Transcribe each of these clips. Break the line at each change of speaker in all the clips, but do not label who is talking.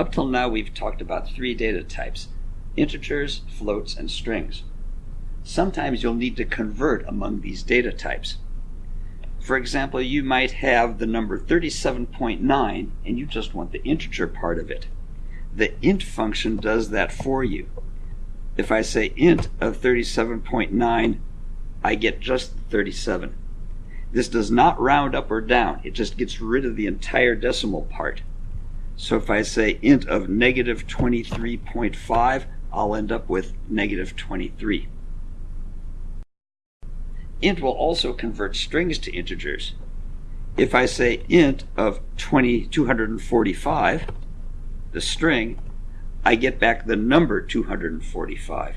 Up till now, we've talked about three data types integers, floats, and strings. Sometimes you'll need to convert among these data types. For example, you might have the number 37.9 and you just want the integer part of it. The int function does that for you. If I say int of 37.9, I get just 37. This does not round up or down, it just gets rid of the entire decimal part. So if I say int of negative 23.5, I'll end up with negative 23. Int will also convert strings to integers. If I say int of 20, 245, the string, I get back the number 245.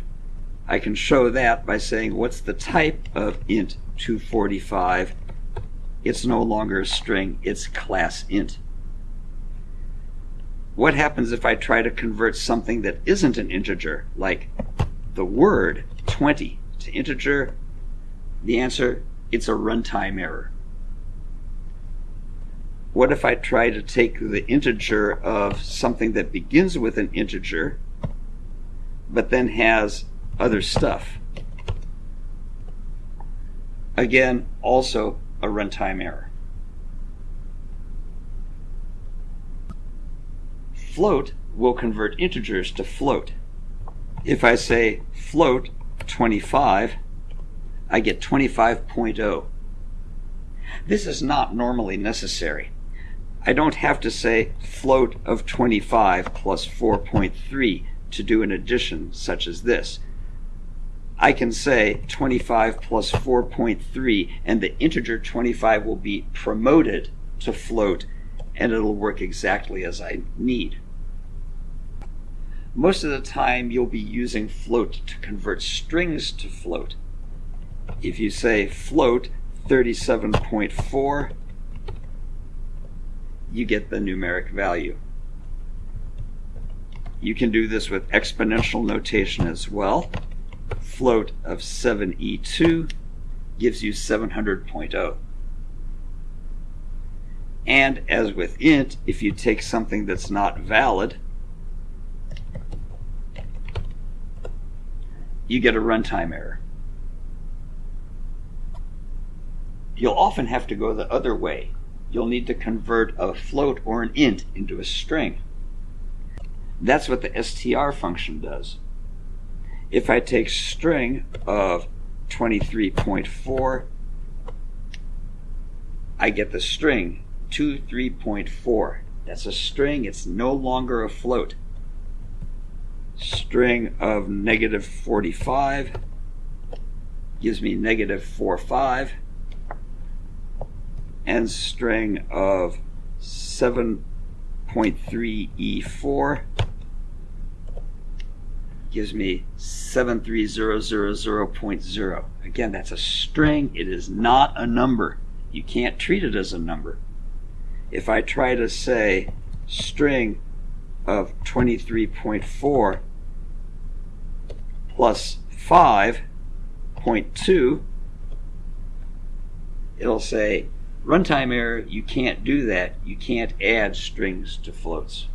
I can show that by saying what's the type of int 245. It's no longer a string, it's class int. What happens if I try to convert something that isn't an integer, like the word 20 to integer? The answer, it's a runtime error. What if I try to take the integer of something that begins with an integer, but then has other stuff? Again, also a runtime error. Float will convert integers to float. If I say float 25, I get 25.0. This is not normally necessary. I don't have to say float of 25 plus 4.3 to do an addition such as this. I can say 25 plus 4.3 and the integer 25 will be promoted to float and it'll work exactly as I need. Most of the time you'll be using float to convert strings to float. If you say float 37.4, you get the numeric value. You can do this with exponential notation as well. Float of 7e2 gives you 700.0. And as with int, if you take something that's not valid, you get a runtime error. You'll often have to go the other way. You'll need to convert a float or an int into a string. That's what the str function does. If I take string of 23.4, I get the string 23.4. That's a string, it's no longer a float string of negative 45 gives me negative 45 and string of 7.3e4 gives me 73000.0. Again, that's a string. It is not a number. You can't treat it as a number. If I try to say string of 23.4 plus 5.2, it'll say runtime error, you can't do that. You can't add strings to floats.